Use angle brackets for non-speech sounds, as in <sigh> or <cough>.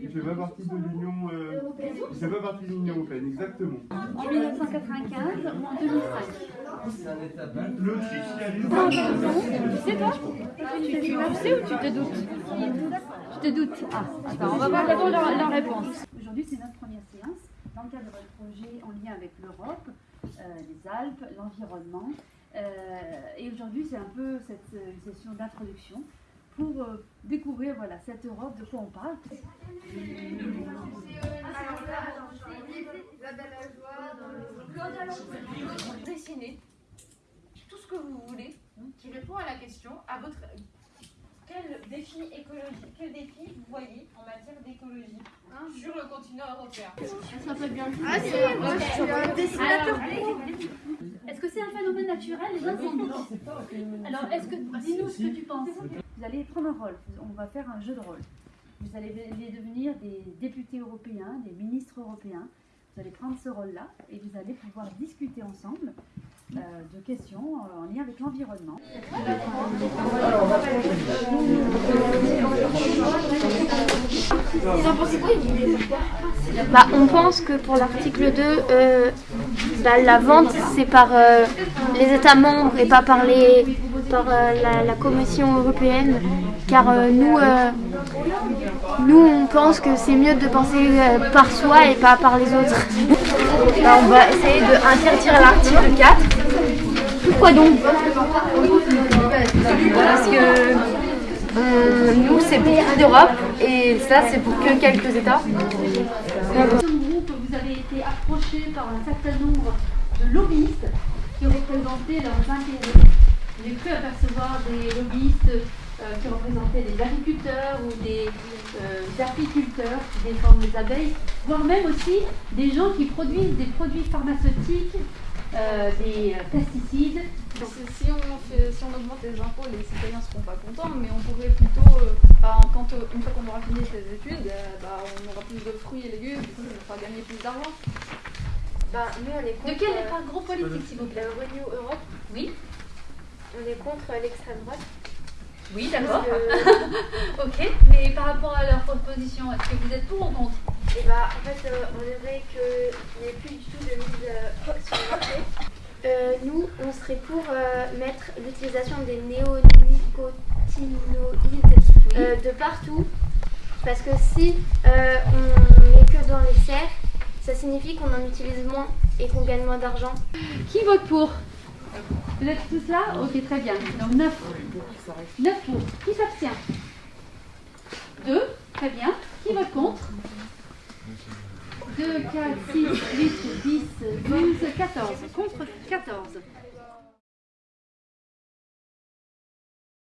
Il fait pas partie de l'Union. Euh... Il fait pas partie de l'Union européenne, exactement. En 1995 ou en 2005 L'Autriche, il y a Non, non, tu sais pas tu, tu, tu sais ou tu te doutes Tu te doutes Ah, attends, on va voir d'abord la, la réponse. Aujourd'hui, c'est notre première séance dans le cadre de projet en lien avec l'Europe, euh, les Alpes, l'environnement. Euh, et aujourd'hui, c'est un peu cette euh, session d'introduction pour euh, découvrir voilà, cette Europe, de quoi on parle. Dessiner tout ce que vous voulez qui répond à la question à votre quel défi écologique, quel défi vous voyez en matière d'écologie sur le continent européen? Ça peut bien Ah si, moi je suis un dessinateur naturel Alors, est-ce que dis-nous ce que tu penses Vous allez prendre un rôle. On va faire un jeu de rôle. Vous allez devenir des députés européens, des ministres européens. Vous allez prendre ce rôle-là et vous allez pouvoir discuter ensemble euh, de questions en lien avec l'environnement. Bah, on pense que pour l'article 2, euh, bah, la vente c'est par euh, les États membres et pas par, les, par euh, la, Commission européenne. Car nous, nous, on pense que c'est mieux de penser par soi et pas par les autres. <laughs> Bah, on va essayer d'interdire l'article 4. Pourquoi donc? Parce que euh, nous, c'est pour toute l'Europe et ça, c'est pour que quelques États. Ce groupe, vous avez été approché par un certain nombre de lobbyistes qui représentaient leurs intérêts. J'ai cru apercevoir des lobbyistes euh, qui représentaient des agriculteurs ou des euh, apiculteurs qui défendent les abeilles, voire même aussi des gens qui produisent des produits pharmaceutiques, des pesticides. Si on, fait, si on augmente les impôts, les citoyens ne seront pas contents, mais on pourrait plutôt, euh, bah, quand, euh, une fois qu'on aura fini ces études, euh, bah, on aura plus de fruits et légumes, du coup, nous fera gagner plus d'argent. Bah, nous, on est De contre, quel euh, groupe politique, s'il vous plaît? la Renew Europe. Oui. On est contre l'extrême droite. Oui, d'accord. Que- <laughs> ok, mais par rapport à leur proposition, est-ce que vous êtes pour ou contre? Et bah, en fait, euh, on aimerait qu'il n'y ait plus du tout de mise euh, sur le marché. Euh, serait pour euh, mettre l'utilisation des néonicotinoïdes euh, de partout. Parce que si euh, on met que dans les serres, ça signifie qu'on en utilise moins et qu'on gagne moins d'argent. Qui vote pour? Vous êtes tous là? Ok, très bien. Donc 9. 9 pour. Qui s'abstient? 2. Très bien. Qui vote contre? 2, 4, 6, 8, 10, 12, 14. Contre 14.